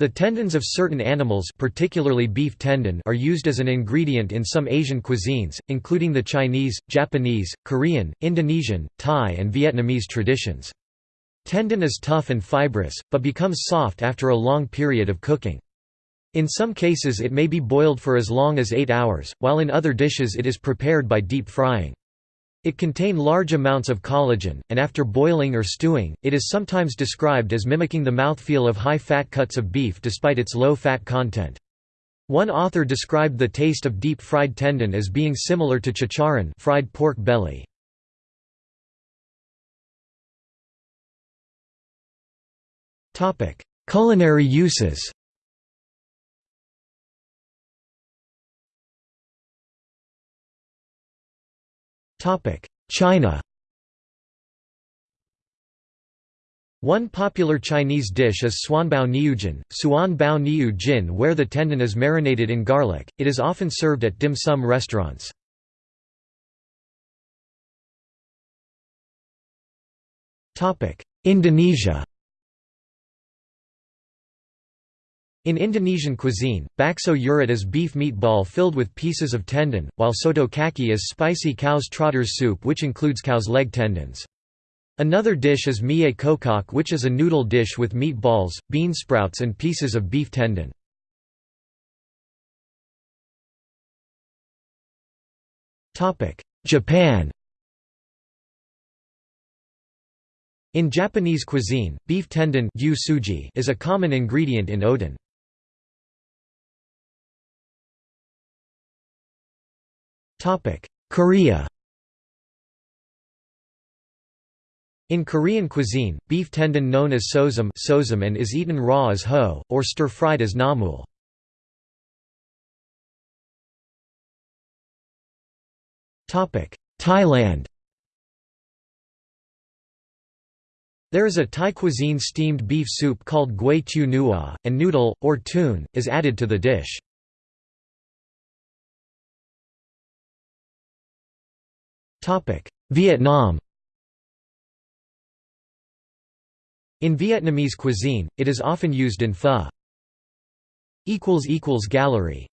The tendons of certain animals particularly beef tendon are used as an ingredient in some Asian cuisines, including the Chinese, Japanese, Korean, Indonesian, Thai and Vietnamese traditions. Tendon is tough and fibrous, but becomes soft after a long period of cooking. In some cases it may be boiled for as long as 8 hours, while in other dishes it is prepared by deep frying. It contain large amounts of collagen, and after boiling or stewing, it is sometimes described as mimicking the mouthfeel of high-fat cuts of beef despite its low fat content. One author described the taste of deep-fried tendon as being similar to chicharron fried pork belly. Culinary uses China One popular Chinese dish is suanbao niujin, suan bao niu jin where the tendon is marinated in garlic, it is often served at dim sum restaurants. Topic: Indonesia In Indonesian cuisine, bakso urat is beef meatball filled with pieces of tendon, while soto kaki is spicy cow's trotters soup which includes cow's leg tendons. Another dish is mie kokok which is a noodle dish with meatballs, bean sprouts and pieces of beef tendon. Japan In Japanese cuisine, beef tendon is a common ingredient in oden. Korea In Korean cuisine, beef tendon known as sosum and is eaten raw as ho, or stir-fried as namul. Topic: Thailand There is a Thai cuisine steamed beef soup called gui tu nua, and noodle, or tun, is added to the dish. Vietnam. In Vietnamese cuisine, it is often used in pho. Gallery